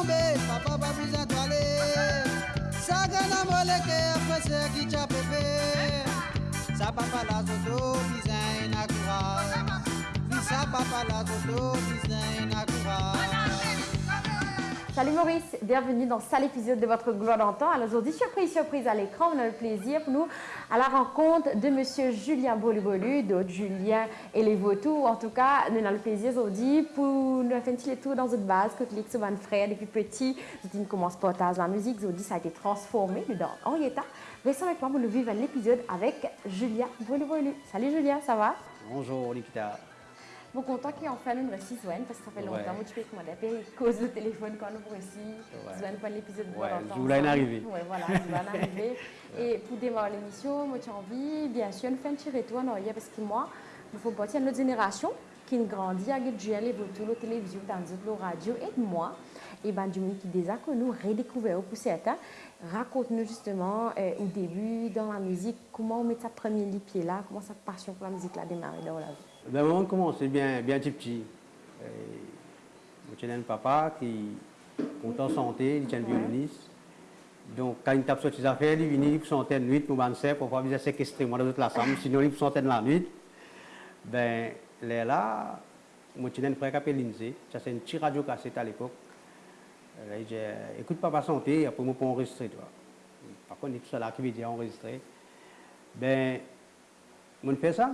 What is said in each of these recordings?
tombée, papa. Ça gagne à moleke, qui t'a pépé. Ça papa la zoto, design. Oui, ça papa la zoto, design courage. Salut Maurice, bienvenue dans cet épisode de votre gloire d'antan. Alors aujourd'hui, surprise, surprise à l'écran, on a le plaisir pour nous à la rencontre de monsieur Julien Bolubolu, d'autres Julien et les Vautours. En tout cas, nous avons le plaisir aujourd'hui pour nous faire un petit tour dans notre base, que souvent frère depuis petit, nous commence par la musique, aujourd'hui ça a été transformé dans Henrietta. Restez avec moi pour nous vivre l'épisode avec Julien Bolubolu. Salut Julien, ça va? Bonjour Nikita. Bon, content qu'il en fasse une récit Zwen, parce que ça fait longtemps que tu fais que moi d'appel, cause le téléphone quand nous réussi. Zwen, pas l'épisode de Ouais, je voulais en arriver. Oui, voilà, je voulais en arriver. Et pour démarrer l'émission, moi, j'ai envie, bien sûr, de faire un petit retour en parce que moi, il faut partir de notre génération qui grandit avec Dieu, les voitures, la télévision, dans la radio, et moi. Et ben, du monde qui déjà connu, redécouvert pour certains, raconte-nous justement euh, au début dans la musique, comment on met sa première pied là, comment sa passion pour la musique là démarré dans la vie. Ben, moment commencé bien, bien petit petit. J'ai un papa qui est en santé, il est un violoniste. Donc, quand il tape sur ses affaires, il vient pour santé de nuit, pour m'en pour pouvoir séquestrer moi dans toute la sinon il pour de la nuit. Ben, là, moi, j'ai un frère qui s'appelle Lindsay, ça c'est une petite radio cassette à l'époque. Euh, Il dit, écoute papa santé, après moi pour enregistrer, toi. Par contre, il est tout seul là qui veut dire enregistrer. Ben, je fais ça,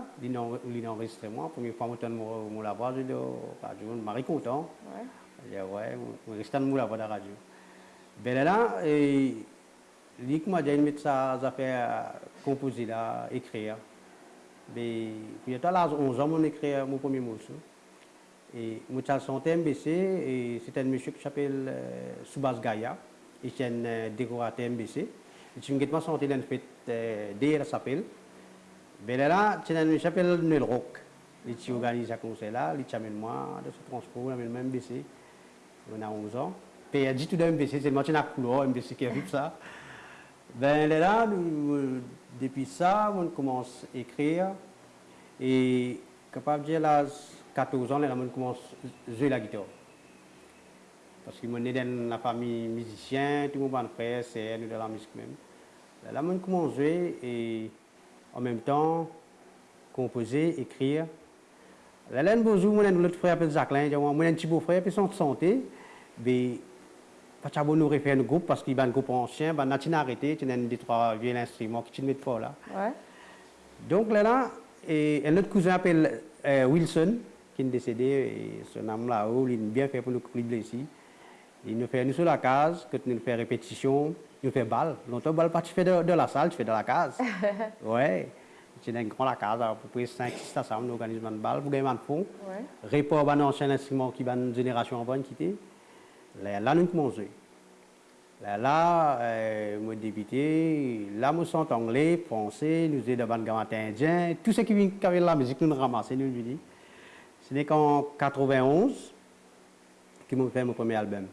moi, première fois, je mon mon la voix de la radio, je suis content. Je je reste dans la voix de la radio. Ben là, et, qui m'a dit, il met sa affaire composer là, écrire. Ben, puis à l'âge de 11 ans, on écrit mon premier morceau. Et chanté MBC, et c'est un monsieur qui s'appelle euh, Soubas Gaïa, et c'est un euh, décorateur MBC. Et je me suis fête DR s'appelle. Ben là, c'est un monsieur qui s'appelle Noël Rock. Il organise un concert là, il amène moi de ce transport, amène moi MBC. On a 11 ans. Puis il a dit tout de MBC, c'est le match à couleur, MBC qui a vu ça. Ben là, euh, depuis ça, on commence à écrire. Et capable de dire, là, 14 ans, là, on commence à jouer la guitare. Parce que moi, dans la famille musicien, tout le monde c'est nous de la musique même. Là, on commence à jouer et en même temps, composer, écrire. Là, là, bonjour, moi, notre frère appelle Jacqueline, un petit beau-frère, puis son santé. Mais, pas de nous refaire un groupe parce qu'il y a un groupe ancien, ben, on a arrêté, il y a des trois vieux instruments qui te mettent fort là. Ouais. Donc là, là et, un autre cousin appelle euh, Wilson, qui est décédé, et son âme là-haut, il a bien fait pour nous couper ici. Il nous fait nous sur la case, que nous fait répétition, nous fait balle. Longtemps, balle pas tu fais de, de la salle, tu fais de la case. ouais. Un grand la case, à peu près 5-6 ensemble, nous organisons une balle pour gagner un fond. Ouais. Report un ancien instrument qui va une génération avant quitter. Là, là, nous commençons. Là, là, euh, moi débuté, là, nous sommes anglais, français, nous sommes devant le gamin indien, tout ce qui vient avec la musique, nous nous ramassons, nous nous dit. Ce n'est qu'en 91 que j'ai fait mon premier album.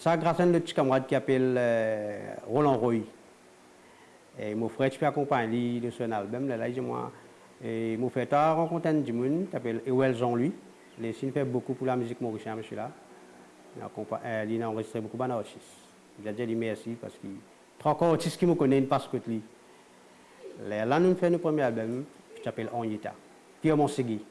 Ça, grâce à un petit camarade qui s'appelle euh, Roland Roy. Et mon frère, tu peux accompagner de son album. Là, là, moi, et mon frère, tu as rencontré un monde qui s'appelle Ewell Jean-Louis. Il fait beaucoup pour la musique mauricienne, monsieur là. Il a, euh, enregistré beaucoup d'artistes. Il a dit merci parce qu'il y a encore artistes qui me connaissent parce que lui. Là, là, nous faisons notre premier album qui s'appelle Onyeta. Puis on Segui.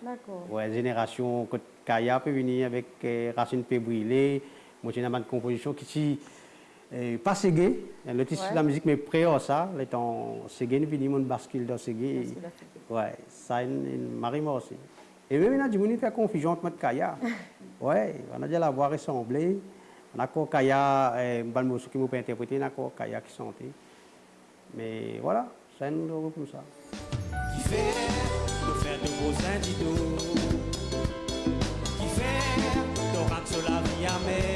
D'accord. Ouais, génération que Kaya peut venir avec euh, Racine brûler. Moi, j'ai une bande de composition qui est euh, pas ségué. Le Ouais. de la musique, mais près à ça. Le temps ségué, venons de bascule dans ségué. Ouais, ça, une, une marie moi aussi. Et même, il y a des gens qui font confusion entre moi et Kaya. ouais, on a déjà la voix ressemblée. On a encore Kaya, euh, un morceau qui m'a pas interprété, on a encore Kaya qui chantait. Mais voilà, ça nous le comme ça. qui fait de faire de beaux indidos, qui fait sur la vie amère,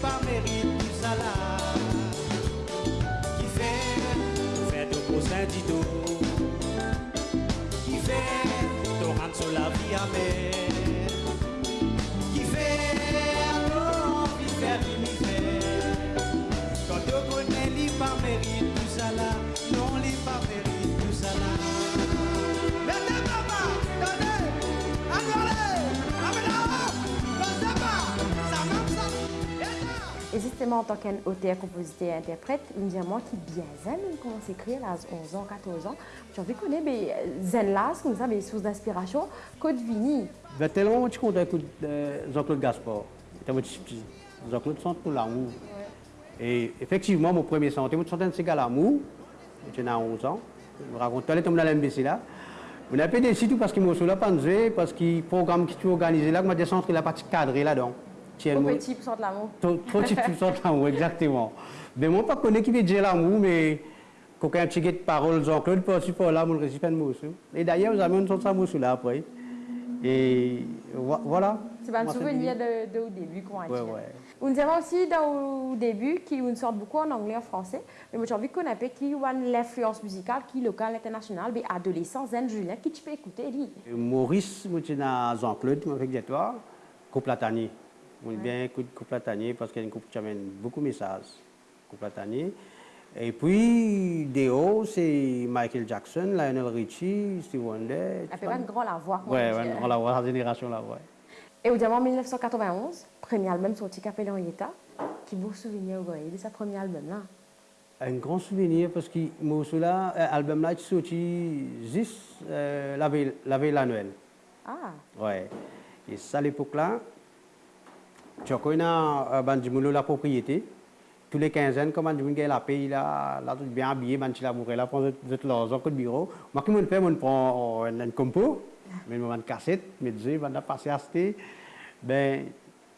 pas mérite tout ça En tant qu'auteur, compositeur et interprète, dit à moi qui bien zen, on commence à écrire à 11 ans, 14 ans. Tu as vu qu'on est ben, zen là, comme ça, des sources d'inspiration, Vini. Ben, tellement tu comptes euh, Jean-Claude Gaspard. Mon. Jean-Claude sent tout l'amour. Et effectivement, mon premier santé, je sentais un cigare l'amour. J'étais à 11 ans. Je me raconte, est tombée dans l'MBC là. On a pas décidé parce qu'il m'a là pas parce que le programme qui tu organisé là, je m'a centré la partie cadrée là-dedans. Trop petit pour sentir l'amour. Trop petit pour sentir l'amour, exactement. Mais moi, je ne connais pas qui dire l'amour, mais quand un petit de parole, Jean-Claude, pas aussi pour là, je récite un mot. Et d'ailleurs, vous avez un sens de là après. Et voilà. C'est un souvenir de, de, au début, comment ouais, ouais. On aussi dans, au début qui une sorte beaucoup en anglais et en français, mais j'ai envie qu'on appelle qui l'influence musicale qui locale internationale, mais adolescent, Zen Julien, qui tu peux écouter lui. Maurice, moi je Jean-Claude, fait toi, Coplatani. On bien écoute Coplatani parce qu'il y a une coupe qui amène beaucoup de messages. Et puis, Déo, c'est Michael Jackson, Lionel Richie, Steve Wonder. Elle fait un grand la voix. Oui, un grand la voix, la génération la voix. Et au diamant 1991, premier album sorti Capellan Yeta, qui vous souvenir de sa premier album là Un grand souvenir parce que mon là, euh, album là, est sorti juste euh, la veille, la veille l'annuel. Ah. Ouais. Et ça à l'époque là, tu as connu un la propriété. Tous les 15 ans, comme on a la paye, là, là, tout bien habillé, tu l'as bourré, là, prend l'argent de bureau. Moi, qui me fait, on prend un compo, mais une cassette, mais je vais passer à acheter. Ben,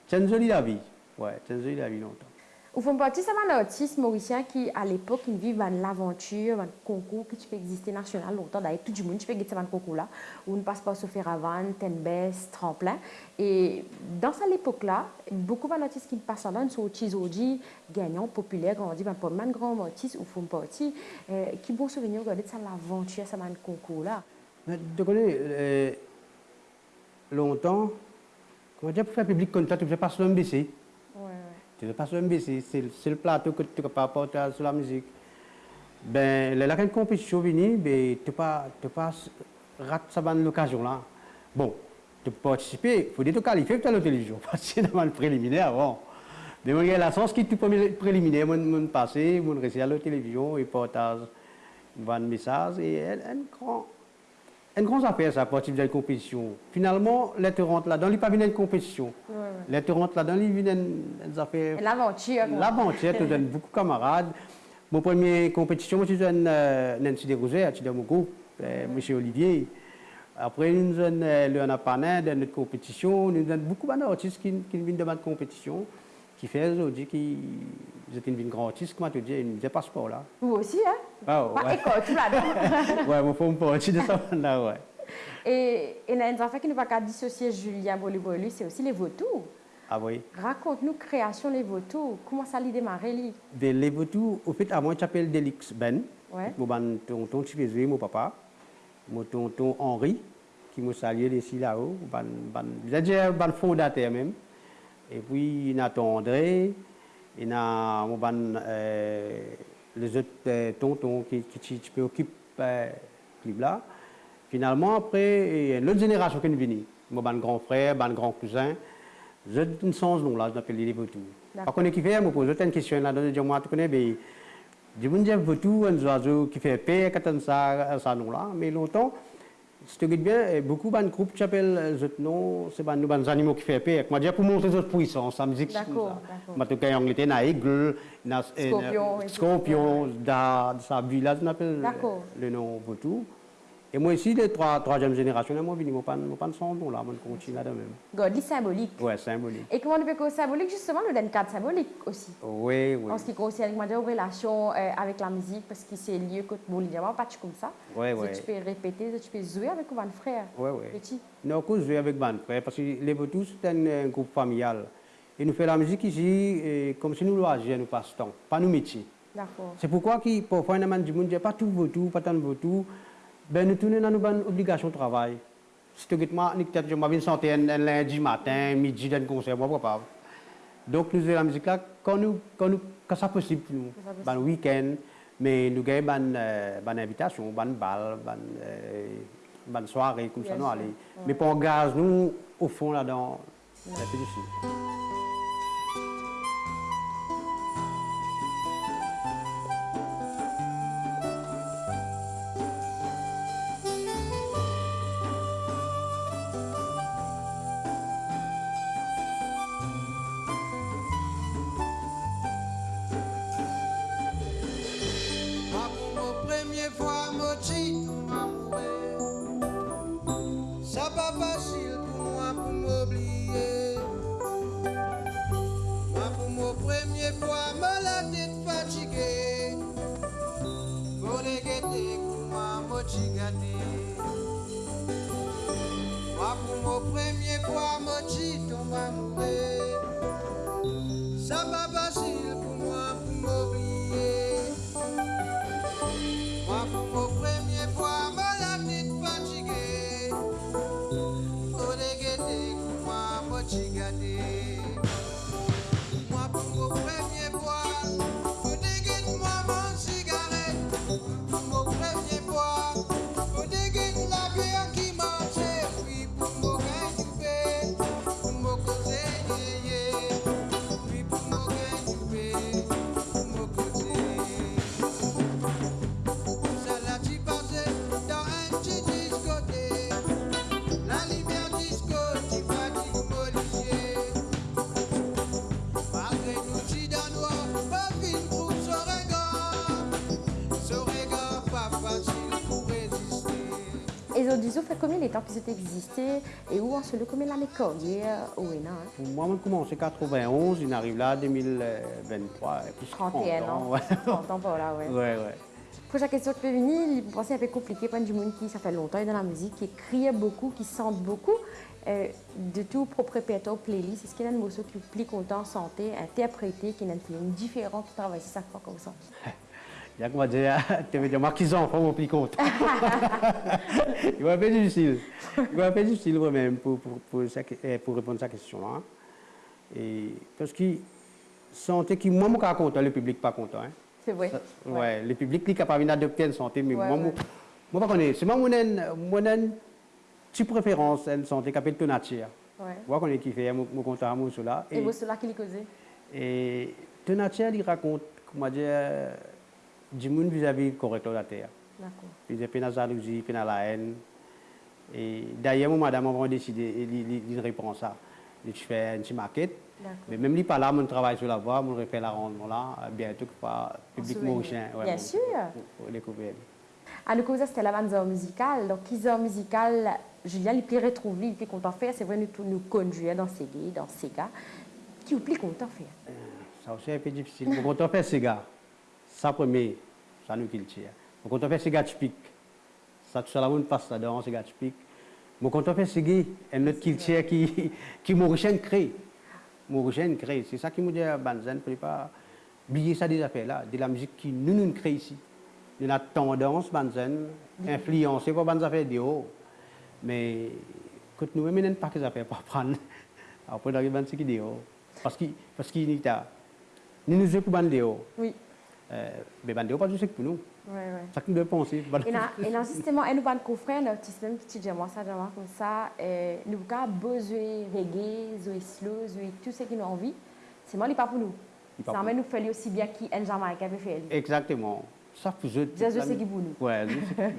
c'est une jolie la vie. Ouais, c'est une jolie la vie longtemps. Au fond, partie, c'est un artiste mauricien qui, à l'époque, vit dans l'aventure, un concours qui peut exister national longtemps. D'ailleurs, tout le monde peut gagner ce concours-là, où on passe par Sophie Ravan, Tenbes, Tremplin. Et dans cette époque-là, beaucoup d'artistes qui passent là, sont aujourd'hui gagnants, populaires, on dit, ben, pas mal de grands artistes, ou font partie, euh, qui bon souvenir de ça, l'aventure, ce concours-là. Tu connais, euh, longtemps, comment dire, pour faire public ça, tu ne pas sur MBC. Tu ne fais pas c'est le plateau que tu peux pas apporter sur la musique. Ben, là, quand une compétition vient, ben, tu ne pas, pas rater l'occasion là. Bon, tu peux participer, il faut te qualifier pour la télévision, parce que dans le préliminaire avant. Mais moi, j'ai la chance que tu peux préliminaire, mon passer, mon rester à la télévision et partage un message et un grand une grande affaire, ça, de la compétition. Finalement, les tu rentres là-dedans, il pas une compétition. Les tu rentres là-dedans, il vient une affaire. L'aventure. L'aventure, tu donnes beaucoup de camarades. Mon première compétition, moi, je donne euh, Nancy Desrosiers, je donne mon groupe, euh, M. Olivier. Après, nous donne euh, Léonard Panin dans notre compétition. Nous donne beaucoup d'artistes qui, qui viennent de ma compétition qui fait aujourd'hui qui j'étais une grande artiste, comment te dire, une des passeports là. Vous aussi, hein? Ah ouais. école, tout là-dedans. ouais, mon faut me de ça là, ouais. Et, et il y a une affaire qui ne va pas dissocier Julien Bolibolu, c'est aussi les vautours. Ah oui. Raconte-nous création les vautours. Comment ça a démarré lui ben, Les vautours, au fait, à moi, je m'appelle Delix Ben. Ouais. Mon tonton Chivezé, mon papa. Mon tonton Henri, qui m'a salué ici là-haut. J'ai dit un fondateur même. Et puis, il y a André, il y a euh, les autres euh, tontons qui, qui, qui occupent euh, là. Finalement, après, il y a une autre génération qui est venue. Mon grand frère, mon grand cousin. J'ai une sens nom là, je m'appelle les Vautours. Par contre, qui fait, je me pose une question là, je dis, moi, tu connais, mais je me dis, Vautour, un oiseau qui fait paix, quand ça, ça nom là, mais longtemps, c'est bien, beaucoup de groupes qui s'appellent ce nom, c'est des animaux qui font peur. Moi, pour montrer notre puissance, la musique, c'est ça. En tout cas, en Angleterre, il y a aigle, il y a scorpion, dans sa village, on appelle le nom Vautour. Et moi ici, les trois, troisième génération, moi, je ne pas de son nom là, je continue là de même. God, symbolique. Oui, symbolique. Et comment on peut que symbolique, justement, nous donne cadre symbolique aussi. Oui, oui. En ce qui concerne moi, aux relations euh, avec la musique, parce que c'est lieu que bon, il pas comme ça. Oui, oui. Tu peux répéter, tu peux jouer avec mon frère. Oui, oui. Petit. Non, je joue avec mon frère, parce que les Vautours, c'est un, groupe familial. Et nous faisons la musique ici comme si nous loisirs, nous passe-temps, pas nos métiers. D'accord. C'est pourquoi, parfois, il y a des gens qui pas tout pas tant de Vautour ben nous tournons dans nos obligations de travail. Si tu moi, je m'avais santé un lundi matin, midi, d'un concert, moi, pas. Donc, nous avons la musique là quand, nous, quand, nous, quand ça possible pour nous, ben, le week-end, mais nous avons une euh, invitation, une balle, une euh, soirée, comme ça, nous allons. Mais pour gaz, nous, au fond, là-dedans, c'est difficile. Combien de temps que vous existé et où en se le combien l'année carrière au hein? Moi, je commence en 91, il arrive là en 2023. Et puis 31 ans. Ouais, 30 ans par là, ouais. ouais. ouais. Prochaine question qui peut venir, vous pensez un peu compliqué pour du monde qui, ça fait longtemps, est dans la musique, qui écrit beaucoup, qui chante beaucoup. Euh, de tout propre répertoire playlist, est-ce qu'il y a un morceau qui vous plaît content, santé, interprété, qui a une feeling différent, qui travaille chaque fois comme ça? Il y a qu'on va dire, tu veux dire, moi, qu'ils ont, faut plus compte. Il va un peu difficile. Il va un peu difficile moi-même pour, pour, pour, pour répondre à cette question-là. Et parce que santé qui, moi, je suis content, le public pas content. Hein. C'est vrai. Ça- ouais. le public qui est capable d'adopter une santé, mais Ouais, moi, ouais. moi, moi. C'est moi, mon mon petite préférence, une santé qui s'appelle Tonatia. Ouais. Moi, connais qui fait, moi, je suis content, moi, cela. Et vous, cela qui les causait Et Tonatia, il raconte, comment dire, du monde vis-à-vis correct de la terre. D'accord. Puis il y a la jalousie, puis la haine. Et d'ailleurs, madame, on a décidé, il, répond à ça. Il fait une petite maquette. Mais même lui, pas là, mon travail sur la voie, mon refait l'arrangement là, bientôt que pas public mauricien. Bien pour- sûr. Pour, pour découvrir. À nous causer, c'était la bande musicale. Donc, qui zone musicale, Julien, il plaît retrouver, il plaît content faire. C'est vrai, nous, nous conduire dans ces gays, dans ces gars. Qui vous plaît content faire? Ça aussi, c'est un peu difficile. On fait ces gars, ça premier, ça nous qui le tire. Mais Quand on fait ces gars typiques, ça tout ça, là, on passe là-dedans, ces gars typiques. Mais quand on fait ces gars, un autre qui le tire, qui, qui mauricien crée. Mauricien crée. C'est ça qui me dit à Banzen, ne pas oublier ça des affaires là, de la musique qui nous, nous crée ici. De la tendance, Banzen, influencée par des affaires de nous, même, nous pas que affaires pour prendre. Après, dans les bandes, c'est qui de haut. Parce qu'il parce qu'il y a. Nous nous jouons pour bande de. Euh, mais bande de haut, pas juste pour nous. C'est ça que nous devons penser. Et dans, justement, et nous pas confrères, un petit même petit diamant, ça, diamant comme ça, euh, nous avons besoin de reggae, de slow, de tout ce qui nous envie. C'est moi, pas pour nous. Ça va nous faire aussi bien qu'un Jamaïcain peut faire. Exactement. Ça pour je sais qui pour nous. Ouais, qui.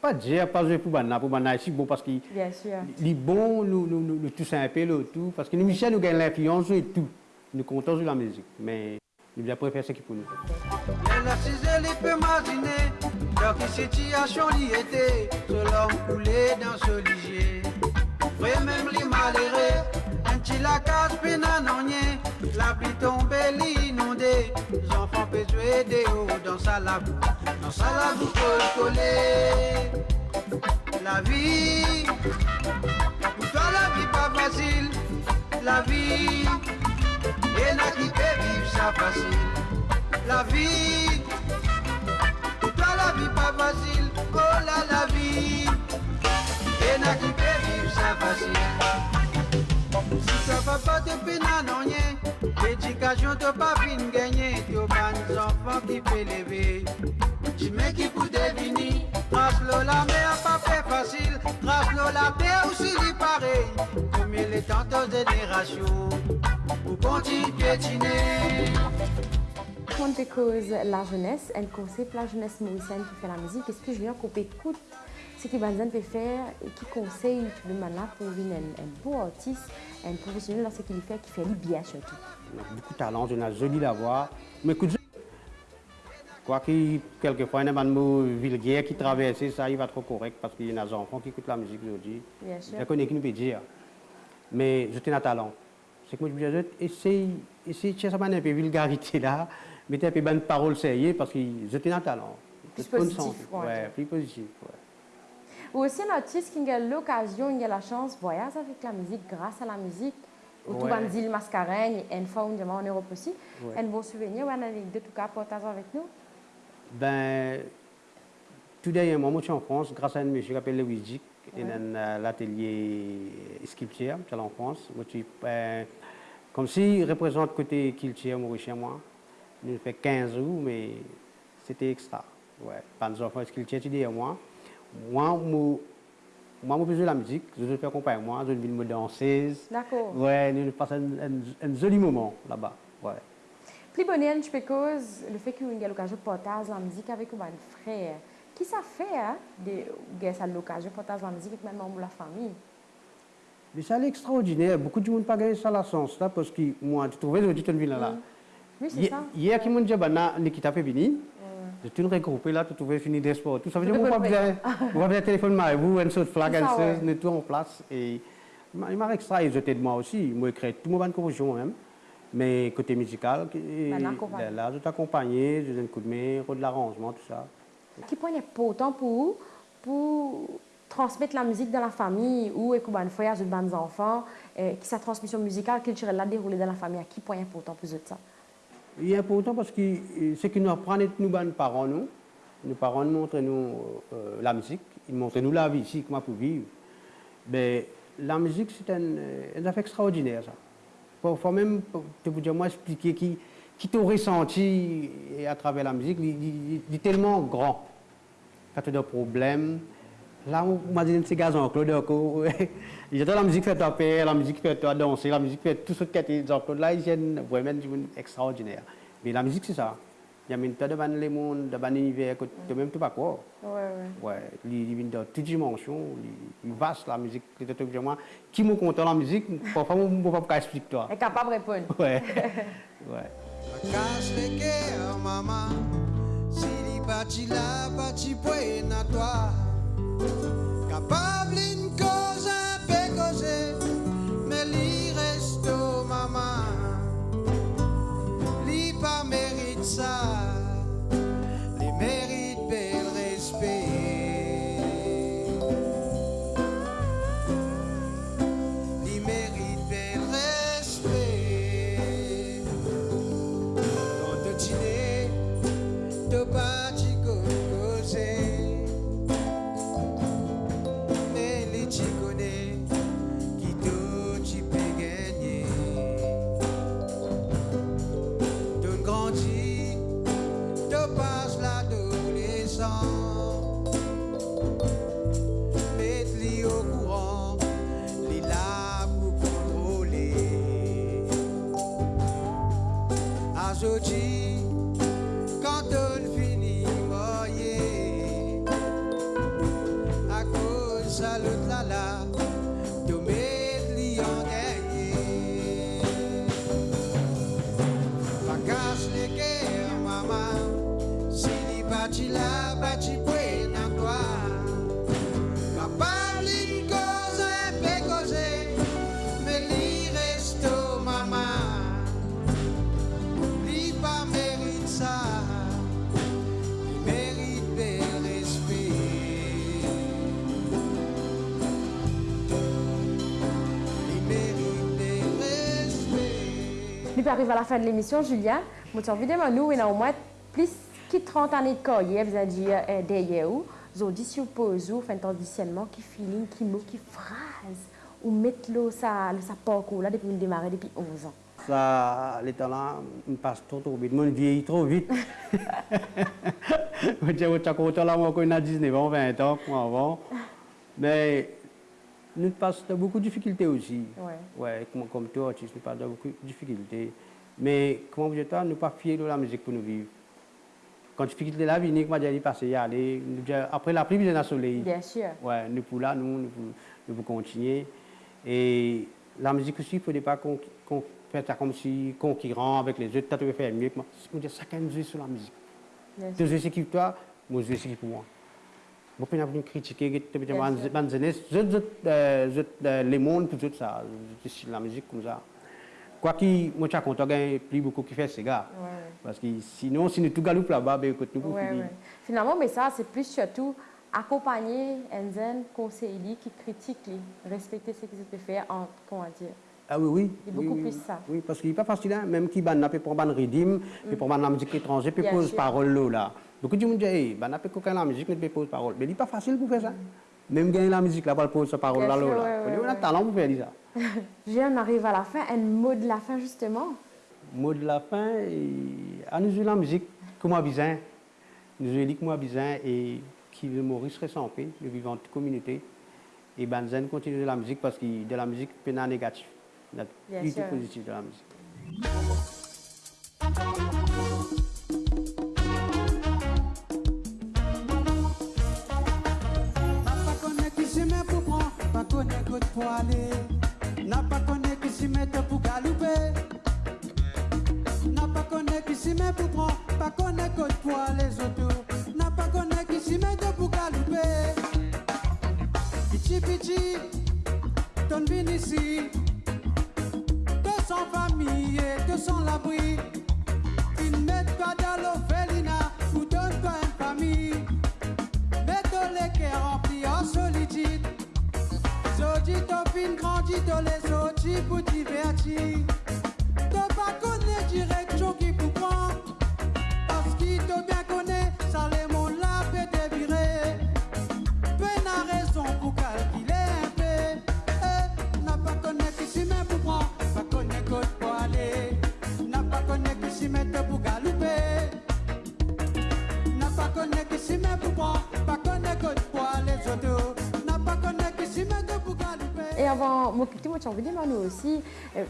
Pas dire, pas pour bande, pour bande, c'est bon parce qu'il Bien sûr. est bon, nous, nous, nous, nous tous un peu, le tout. Parce que nous, Michel, nous gagnons l'influence et tout. Nous comptons sur la musique. Mais nous devons préférer ce qui pour nous. Elle a cisé les peu m'imaginer dans quelle situation l'y était, ce l'homme coulé dans ce ligier. Vrai même les malheureux, un petit la pénanonnier, la les enfants peuvent jouer des hauts dans sa labou, dans sa. La vie, pour toi la vie pas facile, la vie, et n'a qui peut vivre ça facile. La vie, pour toi la vie pas facile, oh là la vie, et n'a qui peut vivre ça facile. Si toi papa te peine à non rien, l'éducation te pas fin gagner, tu as des enfants qui peut lever. Tu mets qui pour l'eau la mer pas fait facile, l'eau la mer aussi lui pareil, comme il est tant de générations, pour continuer piétiner. Quand tu causes la jeunesse, elle conseille pour la jeunesse mauricienne qui fait la musique. Est-ce que Julien qu'on peut écouter ce que Banzan peut faire et qui conseille tout le monde là pour devenir un, un beau artiste, un professionnel dans ce qu'il fait, qui fait lui bien surtout beaucoup de talent, on a joli la voix. Mais écoute, quoi que quelquefois, il y a des mots vulgaires qui traversent, ça, il va trop correct parce qu'il y a des enfants qui écoutent la musique aujourd'hui. Bien sûr. Je connais qui nous peut dire. Mais je tiens un talent. C'est que moi, je dis, essaye, essaye de chercher un peu de vulgarité là, mettez un peu de paroles sérieuses parce qu'ils étaient un talent. Plus positif. Ouais, plus positif. Ou aussi un artiste qui a l'occasion, il a la chance de voyager avec la musique, grâce à la musique. Autour Ouais. de l'île Mascareigne et une fois on en Europe aussi. Un bon souvenir ou une anecdote, en tout cas, partage avec nous. Ben, tout dernièrement, moi je suis en France grâce à un monsieur qui s'appelle Louis Dick, il Ouais. a un, euh, l'atelier sculpture, je suis en France. Moi, je suis, ben, comme s'il représente côté culture, chez moi. Nous fait 15 jours, mais c'était extra. Ouais. Pas de enfants sculpture, tu dis à moi. Moi, moi, moi, je de la musique, je faire accompagner moi, je veux me danseuse. D'accord. Ouais, nous passons un, un, un joli moment là-bas. Ouais. Je peux cause le fait qu'il y a l'occasion de partager la musique avec un frère. Qui ça fait, hein, de l'occasion de partager la musique avec même membre de la famille? Mais c'est extraordinaire. Beaucoup de monde pas gagné ça la sens là parce que moi, tu trouves que tu ville là. Oui, c'est ça. hier qui m'ont dit na Nikita Pebini. Je suis regroupé là, tu trouvais fini des sports. Tout ça veut dire Tout qu'on pas compris. besoin, on va besoin de téléphone mais vous, un saut de flag, C'est un ça, saut, ouais. on est tout en place et il m'a- m'a extra ils étaient de moi aussi. Moi écrit tout mon bande composition moi-même. Mais côté musical, Ben, accompagné. là, là, je t'accompagnais, je donne un coup de main, de l'arrangement, tout ça. Qui point important pour vous pour transmettre la musique dans la famille ou écouter une fois à des enfants, euh, qui sa transmission musicale culturelle la déroulée dans la famille, à qui point important pour vous de ça? Il est important parce que euh, c'est que nous apprenons nous nos parents nous. Nos parents nous montrent nous euh, la musique, ils montrent nous la vie ici comment pour vivre. Mais la musique c'est un, euh, un affaire extraordinaire ça. Faut, faut même te dire moi expliquer qui qui t'a ressenti à travers la musique, il, il- il tellement grand. Quand tu as des problèmes, là, on m'a dit, c'est gazon, Claude, il la musique fait toi paix, la musique fait toi danser, la musique fait tout ce que tu as Jean-Claude, là, ils viennent vraiment du monde extraordinaire. Mais la musique, c'est ça. Il y a même pas de ban les mondes, de ban l'univers, que tu même tu pas quoi. Ouais, ouais. Ouais, il vient dans toutes dimensions, il vaste la musique, que tu as moi. Qui me content la musique, parfois, je ne peux pas expliquer toi. Est capable de répondre. Ouais, ouais. Cache les guerres, maman. Si li bati la, bati poe na toi. Capable une cause, un peu causé. Mais li maman. Li pas mérite ça. Tu passes Nous arrivons à la fin de l'émission, Julien. Envie de me nous, et au moins plus que 30 années de carrière, vous avez dit euh, derrière vous. Vous dit sur pose, vous faites un auditionnement, qui feeling, qui mot, qui phrase, ou mettre l'eau, ça, le ça parcours là depuis le démarrer, depuis 11 ans. Ça, les talents me passent trop, trop vite. Moi, je vieillis trop vite. Je dis, là, moi, quand on a 19 ans, 20 ans, avant. Mais nous passons de beaucoup de difficultés aussi. Ouais. Ouais, comme, comme toi, artiste, nous passons de beaucoup de difficultés. Mais, comment vous dites, nous ne pas fiers de la musique pour nous vivre. Quand difficulté la vie, nous, passé, y aller. Après la pluie, vient le soleil. Bien sûr. Ouais, nous pour là, nous, nous, nous pour continuer. Et la musique aussi, il ne faudrait pas qu'on qu'on fasse ça comme si concurrent avec les autres. Tu peux faire mieux. Je chacun joue sur la musique. Tu joues ce qui pour toi, moi je joue ce qui pour moi. Je ne peux pas critiquer, tu peux dire, Bien sûr. man jeunesse, je- je- euh, je- euh, les mondes, pour tout ça, je la musique comme ça. Quoi qu'il, moi, je compte, a plus beaucoup qui fait ces gars. Parce que sinon, si nous tout galoupe là-bas, ben, écoute, nous. Finalement, mais ça, c'est plus surtout accompagner Enzen, conseiller qui critique, respecter ce qu'ils ont fait en, comment dire. Ah oui, oui. Il y a oui, beaucoup oui, plus ça. Oui, parce qu'il n'est pas facile, hein, même qui ban prendre ban rythme, peut prendre la musique étrangère, Bien pose parole là, Beaucoup de gens disent, hey, ban peut coquin la musique, mais peut pose parole. Mais il n'est pas facile pour faire ça. Même gagner la musique là, pour pose sa parole là, là. On a talent pour faire ça. Julien, on arrive à la fin. Un mot de la fin, justement. Mot de la fin, et... à nous la musique, comme moi bizin, nous jouer comme moi bizin et qui veut Maurice ressemble, le vivant de communauté. Et Banzen continue de la musique parce que de la musique, a négatif. Il y a positif de la musique. Pour aller. N'a pas connaît qui s'y met pour galouper. N'a pas connaît qui s'y met pour prendre, pas connaît côte pour aller autour. N'a pas connaît qui s'y met pour galouper. Pichi pichi, ton vin ici. De sans famille et de sans l'abri. Divertir. T'as pas connaître direction qui vous prend. Parce qu'il te bien connaît, ça les mon la peut te virer. Peine à raison pour calculer un peu. N'a pas qui s'y met pour prendre. Pas côte pour aller. N'a pas qui s'y met pour galouper. N'a pas qui s'y met pour prendre. Pas connaître côte pour aller pour galouper. Et avant, moi, petit moi, j'ai envie de nous aussi,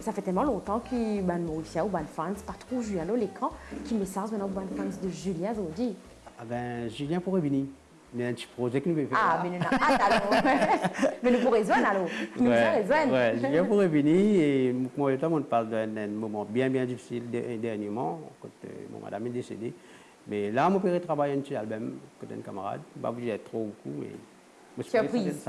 ça fait tellement longtemps que ben, Mauricia ou ben fans, pas trop Julien l'écran, qui message maintenant ben fans de Julien aujourd'hui. Ah ben, Julien pourrait venir. A un petit projet que nous faire. Ah, mais nous alors. mais nous pourrons rejoindre alors. Nous rejoindre. ouais, Julien pourrait venir et moi et toi, on parle d'un moment bien, bien difficile de- dernièrement, quand euh, mon madame est décédée. Mais là, mon père travaille un petit album, côté un camarade. Bah, vous êtes trop beaucoup, mais. Surprise.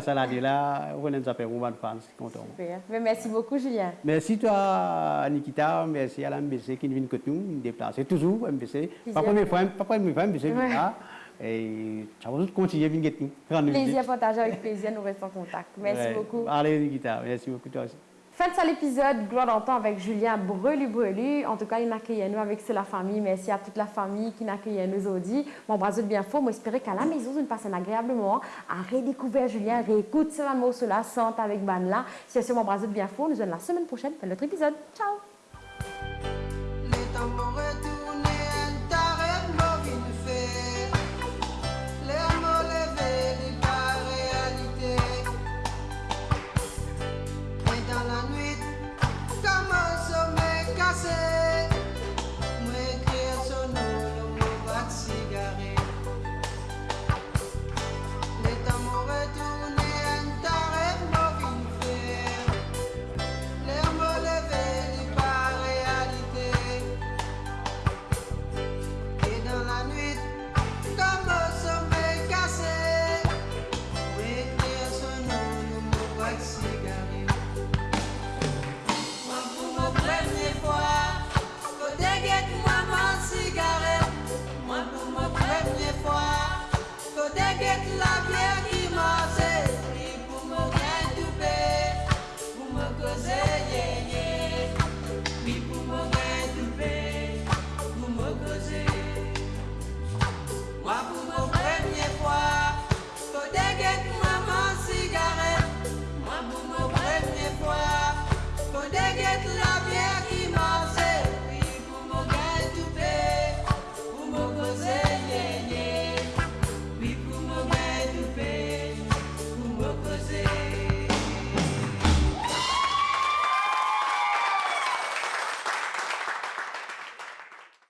ça- l'a dit là, on a s'appelle Roman Fans, content. Mais merci beaucoup, Julien. Merci toi, Nikita, merci à la MBC qui vient que nous, nous déplacer toujours, MBC. Pas première fois, pas première fois, MBC là. Et ça va continuer à venir nous, nous Plaisir partagé avec plaisir, nous restons en contact. Merci beaucoup. Allez, Nikita, merci beaucoup toi aussi. Fin de ça l'épisode Gloire d'antan avec Julien Brelu Brelu. En tout cas, il n'a accueilli nous avec c'est la famille. Merci à toute la famille qui n'a accueilli nous aujourd'hui. Mon bras de bien fort. J'espère qu'à la maison, vous passez un agréable moment à redécouvrir Julien, réécoute ce morceau-là, sente avec Ban là. Si c'est mon bras de bien fort, nous allons la semaine prochaine pour notre épisode. Ciao!